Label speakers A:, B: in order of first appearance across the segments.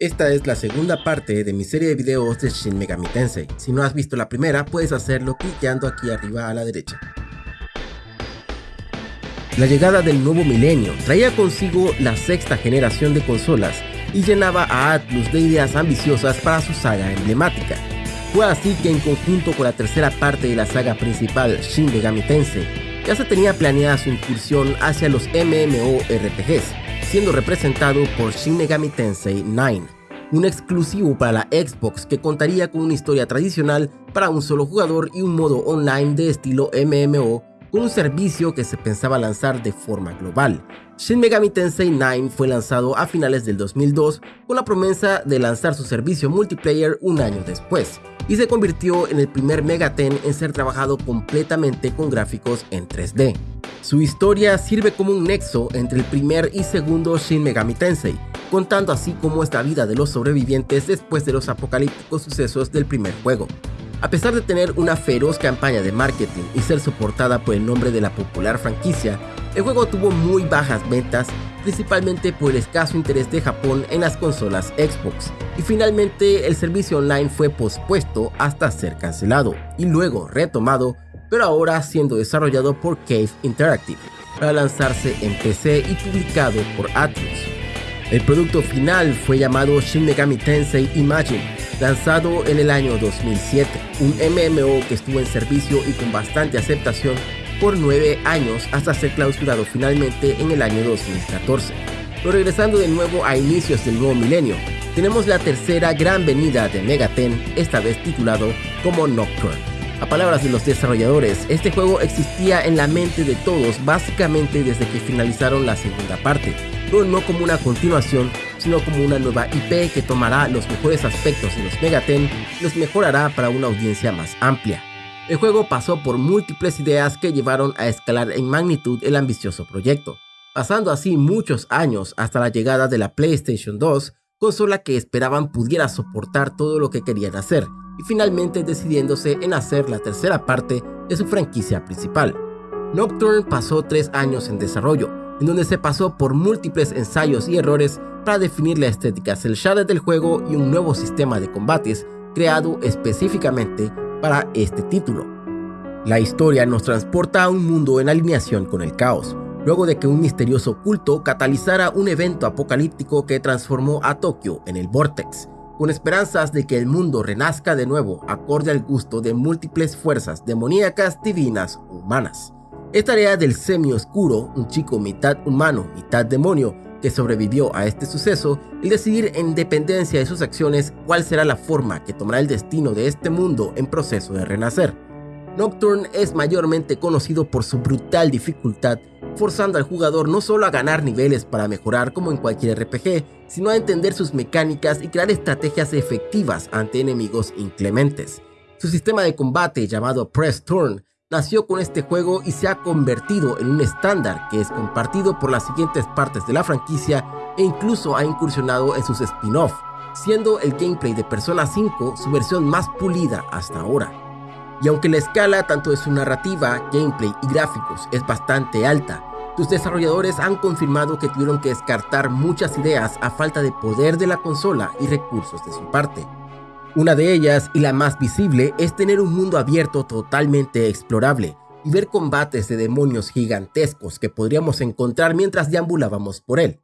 A: Esta es la segunda parte de mi serie de videos de Shin Megami Tensei. Si no has visto la primera, puedes hacerlo clicando aquí arriba a la derecha. La llegada del nuevo milenio traía consigo la sexta generación de consolas y llenaba a Atlus de ideas ambiciosas para su saga emblemática. Fue así que en conjunto con la tercera parte de la saga principal Shin Megami Tensei, ya se tenía planeada su incursión hacia los MMORPGs, siendo representado por Shin Megami Tensei 9, un exclusivo para la Xbox que contaría con una historia tradicional para un solo jugador y un modo online de estilo MMO con un servicio que se pensaba lanzar de forma global. Shin Megami Tensei 9 fue lanzado a finales del 2002 con la promesa de lanzar su servicio multiplayer un año después, y se convirtió en el primer Megaten en ser trabajado completamente con gráficos en 3D. Su historia sirve como un nexo entre el primer y segundo Shin Megami Tensei, contando así cómo es la vida de los sobrevivientes después de los apocalípticos sucesos del primer juego. A pesar de tener una feroz campaña de marketing y ser soportada por el nombre de la popular franquicia, el juego tuvo muy bajas ventas, principalmente por el escaso interés de Japón en las consolas Xbox, y finalmente el servicio online fue pospuesto hasta ser cancelado, y luego retomado pero ahora siendo desarrollado por Cave Interactive para lanzarse en PC y publicado por Atlus. El producto final fue llamado Shin Megami Tensei Imagine, lanzado en el año 2007, un MMO que estuvo en servicio y con bastante aceptación por 9 años hasta ser clausurado finalmente en el año 2014. Pero regresando de nuevo a inicios del nuevo milenio, tenemos la tercera gran venida de Megaten, esta vez titulado como Nocturne. A palabras de los desarrolladores, este juego existía en la mente de todos básicamente desde que finalizaron la segunda parte, pero no como una continuación, sino como una nueva IP que tomará los mejores aspectos de los Megaten y los mejorará para una audiencia más amplia. El juego pasó por múltiples ideas que llevaron a escalar en magnitud el ambicioso proyecto, pasando así muchos años hasta la llegada de la PlayStation 2, consola que esperaban pudiera soportar todo lo que querían hacer, y finalmente decidiéndose en hacer la tercera parte de su franquicia principal. Nocturne pasó tres años en desarrollo, en donde se pasó por múltiples ensayos y errores para definir la estética cel shaded del juego y un nuevo sistema de combates creado específicamente para este título. La historia nos transporta a un mundo en alineación con el caos, luego de que un misterioso culto catalizara un evento apocalíptico que transformó a Tokio en el Vortex, con esperanzas de que el mundo renazca de nuevo acorde al gusto de múltiples fuerzas demoníacas, divinas o humanas. Es tarea del semi-oscuro, un chico mitad humano, mitad demonio, que sobrevivió a este suceso, el decidir en dependencia de sus acciones cuál será la forma que tomará el destino de este mundo en proceso de renacer. Nocturne es mayormente conocido por su brutal dificultad forzando al jugador no solo a ganar niveles para mejorar como en cualquier RPG, sino a entender sus mecánicas y crear estrategias efectivas ante enemigos inclementes. Su sistema de combate llamado Press Turn nació con este juego y se ha convertido en un estándar que es compartido por las siguientes partes de la franquicia e incluso ha incursionado en sus spin-off, siendo el gameplay de Persona 5 su versión más pulida hasta ahora. Y aunque la escala tanto de su narrativa, gameplay y gráficos es bastante alta, sus desarrolladores han confirmado que tuvieron que descartar muchas ideas a falta de poder de la consola y recursos de su parte. Una de ellas, y la más visible, es tener un mundo abierto totalmente explorable y ver combates de demonios gigantescos que podríamos encontrar mientras deambulábamos por él.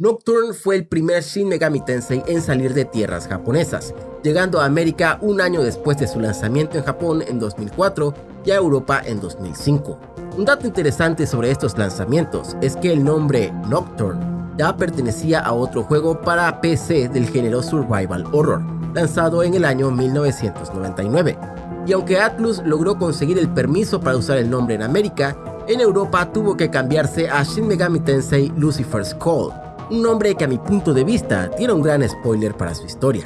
A: Nocturne fue el primer Shin Megami Tensei en salir de tierras japonesas, llegando a América un año después de su lanzamiento en Japón en 2004 y a Europa en 2005. Un dato interesante sobre estos lanzamientos es que el nombre Nocturne ya pertenecía a otro juego para PC del género Survival Horror, lanzado en el año 1999. Y aunque Atlus logró conseguir el permiso para usar el nombre en América, en Europa tuvo que cambiarse a Shin Megami Tensei Lucifer's Call, un nombre que a mi punto de vista tiene un gran spoiler para su historia.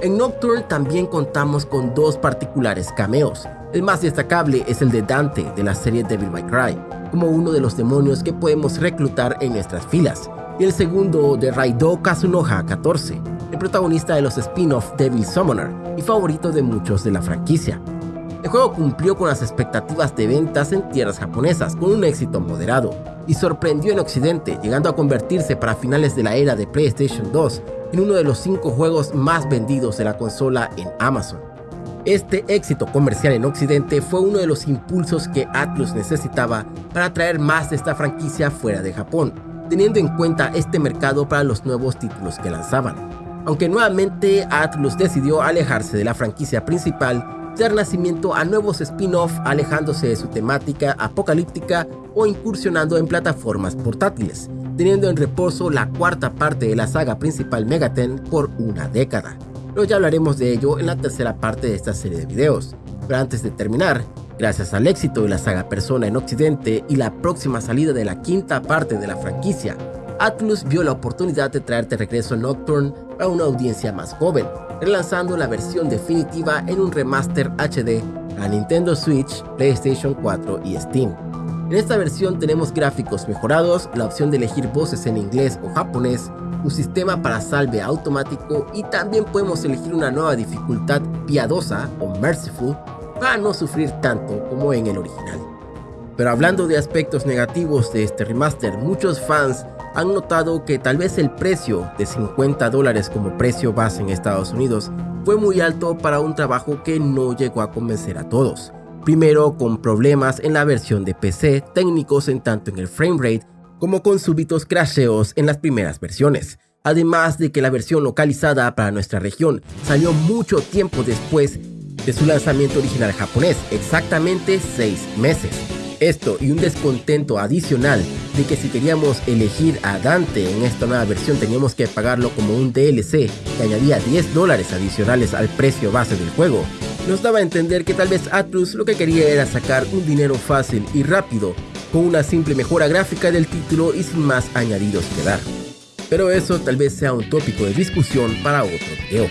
A: En Nocturne también contamos con dos particulares cameos. El más destacable es el de Dante de la serie Devil May Cry, como uno de los demonios que podemos reclutar en nuestras filas, y el segundo de Raido Kazunoha 14, el protagonista de los spin-off Devil Summoner y favorito de muchos de la franquicia. El juego cumplió con las expectativas de ventas en tierras japonesas con un éxito moderado y sorprendió en Occidente, llegando a convertirse para finales de la era de PlayStation 2 en uno de los cinco juegos más vendidos de la consola en Amazon. Este éxito comercial en Occidente fue uno de los impulsos que Atlus necesitaba para traer más de esta franquicia fuera de Japón, teniendo en cuenta este mercado para los nuevos títulos que lanzaban. Aunque nuevamente Atlus decidió alejarse de la franquicia principal, dar nacimiento a nuevos spin-off alejándose de su temática apocalíptica o incursionando en plataformas portátiles, teniendo en reposo la cuarta parte de la saga principal Megaten por una década. Pero ya hablaremos de ello en la tercera parte de esta serie de videos. Pero antes de terminar, Gracias al éxito de la saga Persona en Occidente y la próxima salida de la quinta parte de la franquicia, Atlus vio la oportunidad de traerte regreso Nocturne a una audiencia más joven, relanzando la versión definitiva en un remaster HD a Nintendo Switch, PlayStation 4 y Steam. En esta versión tenemos gráficos mejorados, la opción de elegir voces en inglés o japonés, un sistema para salve automático y también podemos elegir una nueva dificultad piadosa o merciful para no sufrir tanto como en el original. Pero hablando de aspectos negativos de este remaster, muchos fans han notado que tal vez el precio de 50 dólares como precio base en Estados Unidos fue muy alto para un trabajo que no llegó a convencer a todos. Primero con problemas en la versión de PC, técnicos en tanto en el framerate como con súbitos crasheos en las primeras versiones. Además de que la versión localizada para nuestra región salió mucho tiempo después de su lanzamiento original japonés, exactamente 6 meses. Esto y un descontento adicional de que si queríamos elegir a Dante en esta nueva versión teníamos que pagarlo como un DLC que añadía 10 dólares adicionales al precio base del juego, nos daba a entender que tal vez Atlus lo que quería era sacar un dinero fácil y rápido con una simple mejora gráfica del título y sin más añadidos que dar. Pero eso tal vez sea un tópico de discusión para otro video.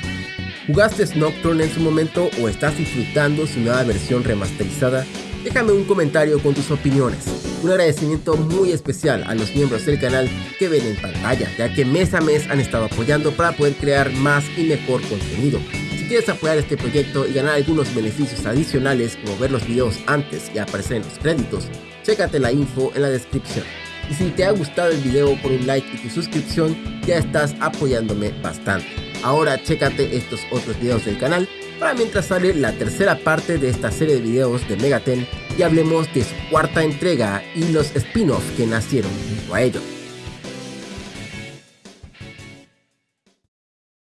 A: ¿Jugaste Nocturne en su momento o estás disfrutando su nueva versión remasterizada? Déjame un comentario con tus opiniones. Un agradecimiento muy especial a los miembros del canal que ven en pantalla, ya que mes a mes han estado apoyando para poder crear más y mejor contenido. Si quieres apoyar este proyecto y ganar algunos beneficios adicionales como ver los videos antes y aparecer en los créditos, chécate la info en la descripción. Y si te ha gustado el video por un like y tu suscripción, ya estás apoyándome bastante. Ahora chécate estos otros videos del canal para mientras sale la tercera parte de esta serie de videos de Megaten y hablemos de su cuarta entrega y los spin-offs que nacieron junto a ello.